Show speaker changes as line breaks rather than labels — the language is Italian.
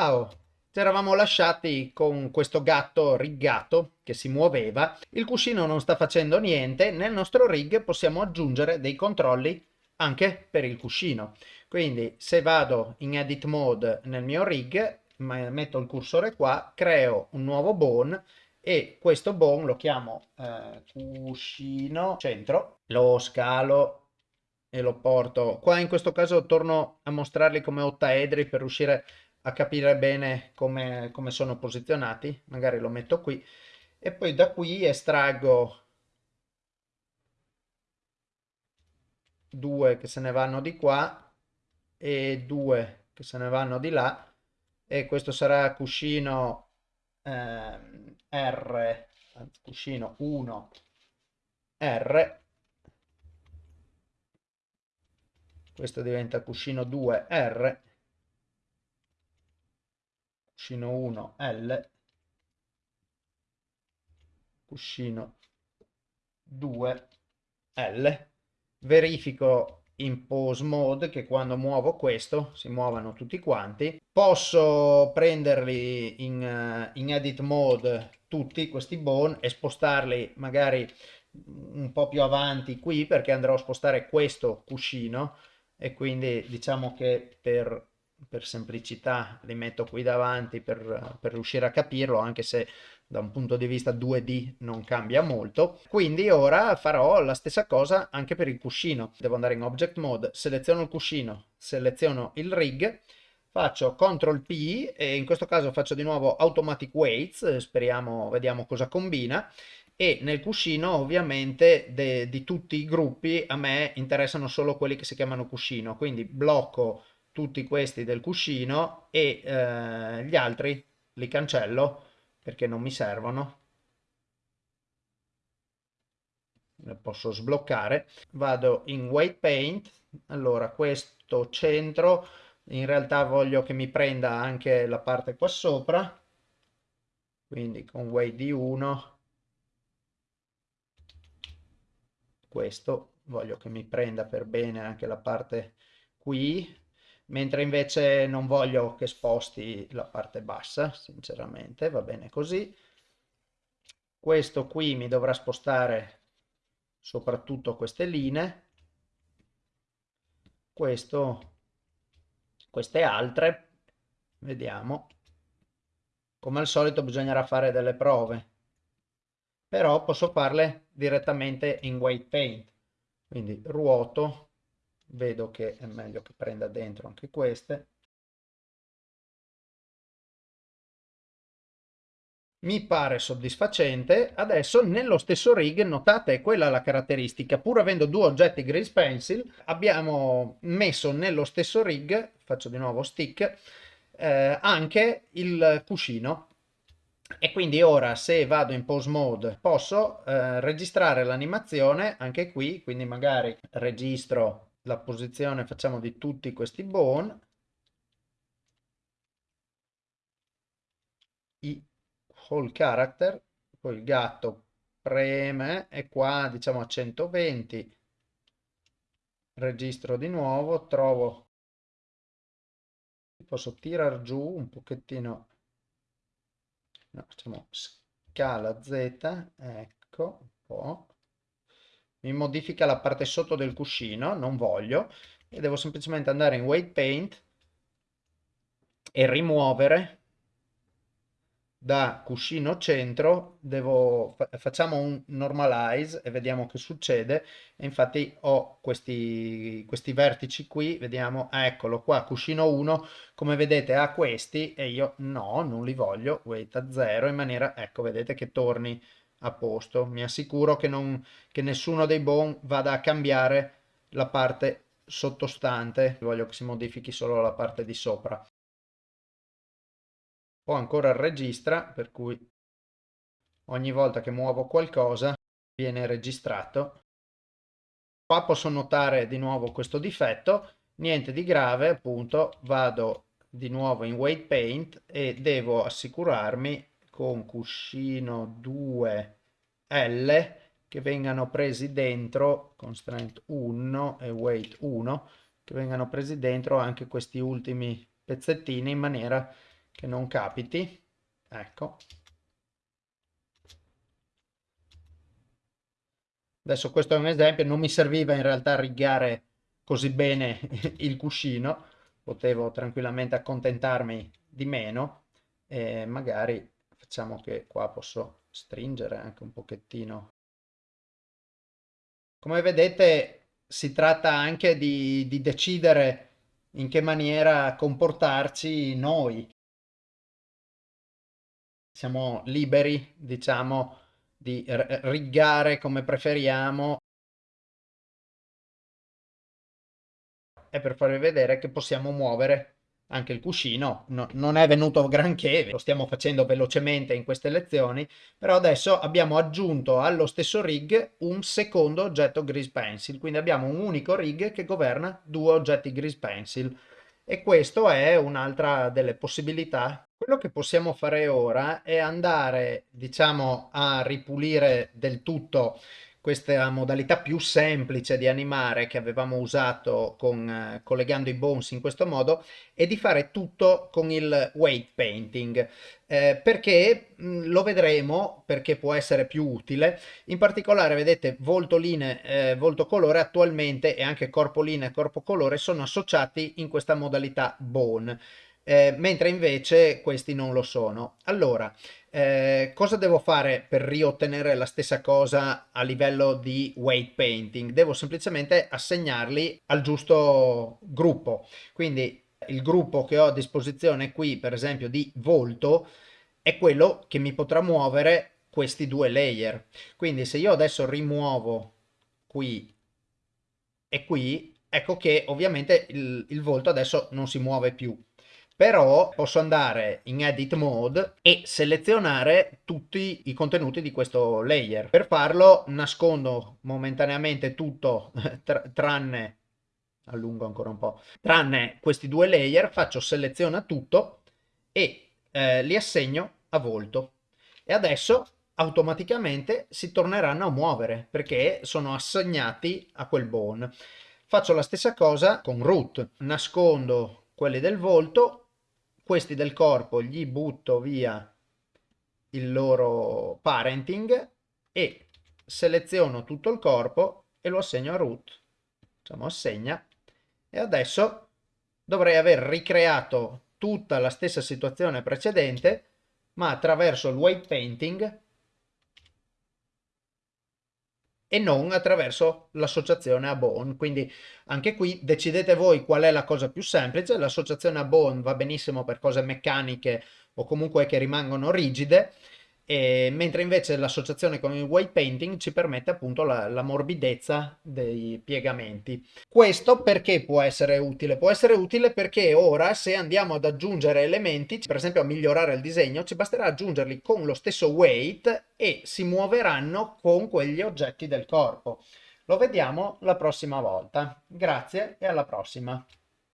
Ciao! Ci eravamo lasciati con questo gatto riggato che si muoveva. Il cuscino non sta facendo niente. Nel nostro rig possiamo aggiungere dei controlli anche per il cuscino. Quindi se vado in edit mode nel mio rig, metto il cursore qua, creo un nuovo bone e questo bone lo chiamo eh, cuscino centro, lo scalo e lo porto. Qua in questo caso torno a mostrarli come ottaedri per riuscire a capire bene come, come sono posizionati. Magari lo metto qui. E poi da qui estraggo due che se ne vanno di qua e due che se ne vanno di là. E questo sarà cuscino eh, R, cuscino 1 R questo diventa cuscino 2R, cuscino 1L, cuscino 2L. Verifico in pose mode che quando muovo questo si muovano tutti quanti. Posso prenderli in, in edit mode tutti questi bone e spostarli magari un po' più avanti qui perché andrò a spostare questo cuscino e quindi diciamo che per, per semplicità li metto qui davanti per, per riuscire a capirlo anche se da un punto di vista 2D non cambia molto. Quindi ora farò la stessa cosa anche per il cuscino. Devo andare in Object Mode, seleziono il cuscino, seleziono il rig, faccio CTRL P e in questo caso faccio di nuovo Automatic Weights, speriamo, vediamo cosa combina e nel cuscino ovviamente di tutti i gruppi a me interessano solo quelli che si chiamano cuscino, quindi blocco tutti questi del cuscino e eh, gli altri li cancello perché non mi servono. Le posso sbloccare. Vado in Weight Paint, allora questo centro in realtà voglio che mi prenda anche la parte qua sopra, quindi con Weight di 1 questo voglio che mi prenda per bene anche la parte qui mentre invece non voglio che sposti la parte bassa sinceramente va bene così. Questo qui mi dovrà spostare soprattutto queste linee. Questo queste altre vediamo. Come al solito bisognerà fare delle prove. Però posso farle direttamente in white paint. Quindi ruoto vedo che è meglio che prenda dentro anche queste. Mi pare soddisfacente. Adesso nello stesso rig notate quella la caratteristica. Pur avendo due oggetti grease pencil abbiamo messo nello stesso rig faccio di nuovo stick eh, anche il cuscino. E quindi ora se vado in pose mode posso eh, registrare l'animazione anche qui. Quindi magari registro la posizione facciamo di tutti questi bone i whole character poi il gatto preme e qua diciamo a 120 registro di nuovo trovo posso tirar giù un pochettino. No, facciamo scala z ecco un po' mi modifica la parte sotto del cuscino non voglio e devo semplicemente andare in weight paint e rimuovere da cuscino centro. Devo, facciamo un normalize e vediamo che succede. E infatti ho questi, questi vertici qui vediamo ah, eccolo qua cuscino 1 come vedete ha questi e io no non li voglio weight a 0 in maniera ecco vedete che torni a posto. Mi assicuro che, non, che nessuno dei bone vada a cambiare la parte sottostante. Voglio che si modifichi solo la parte di sopra. Ho ancora il registra per cui ogni volta che muovo qualcosa viene registrato. Qua posso notare di nuovo questo difetto. Niente di grave appunto. Vado di nuovo in weight paint e devo assicurarmi con cuscino 2 L che vengano presi dentro constraint 1 e weight 1 che vengano presi dentro anche questi ultimi pezzettini in maniera che non capiti. Ecco. Adesso questo è un esempio, non mi serviva in realtà rigare così bene il cuscino, potevo tranquillamente accontentarmi di meno e magari facciamo che qua posso stringere anche un pochettino. Come vedete si tratta anche di, di decidere in che maniera comportarci noi. Siamo liberi, diciamo, di rigare come preferiamo e per farvi vedere che possiamo muovere anche il cuscino no, non è venuto granché, lo stiamo facendo velocemente in queste lezioni, però adesso abbiamo aggiunto allo stesso rig un secondo oggetto Grease Pencil, quindi abbiamo un unico rig che governa due oggetti Grease Pencil e questo è un'altra delle possibilità. Quello che possiamo fare ora è andare, diciamo, a ripulire del tutto questa modalità più semplice di animare che avevamo usato con, eh, collegando i bones in questo modo e di fare tutto con il weight painting. Eh, perché mh, mm, lo vedremo perché può essere più utile. In particolare vedete volto linee eh, volto colore attualmente e anche corpo linea corpo colore sono associati in questa modalità bone. Eh, mentre invece questi non lo sono. Allora eh, cosa devo fare per riottenere la stessa cosa a livello di weight painting? Devo semplicemente assegnarli al giusto gruppo. Quindi il gruppo che ho a disposizione qui, per esempio di volto, è quello che mi potrà muovere questi due layer. Quindi se io adesso rimuovo qui e qui, ecco che ovviamente il, il volto adesso non si muove più però posso andare in edit mode e selezionare tutti i contenuti di questo layer. Per farlo nascondo momentaneamente tutto tr tranne allungo ancora un po' tranne questi due layer faccio seleziona tutto e eh, li assegno a volto. E adesso automaticamente si torneranno a muovere perché sono assegnati a quel bone faccio la stessa cosa con root. Nascondo quelli del volto questi del corpo gli butto via il loro parenting e seleziono tutto il corpo e lo assegno a root diciamo assegna. E adesso dovrei aver ricreato tutta la stessa situazione precedente ma attraverso il weight painting e non attraverso l'associazione a bone. Quindi anche qui decidete voi qual è la cosa più semplice. L'associazione a bone va benissimo per cose meccaniche o comunque che rimangono rigide e, mentre invece l'associazione con il white painting ci permette appunto la, la, morbidezza dei piegamenti. Questo perché può essere utile? Può essere utile perché ora se andiamo ad aggiungere elementi, per esempio a migliorare il disegno, ci basterà aggiungerli con lo stesso weight e si muoveranno con quegli oggetti del corpo. Lo vediamo la prossima volta. Grazie e alla prossima.